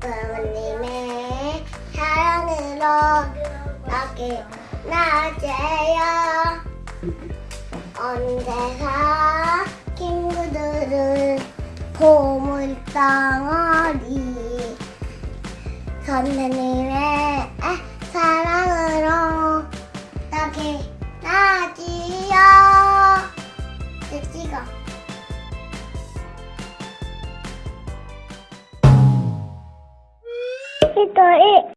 하나님의 사랑으로 나게 나세요. 언제나 친구들을 보물덩어리 선생님의 사랑으로 나게 나지요. 찍어. 人へ。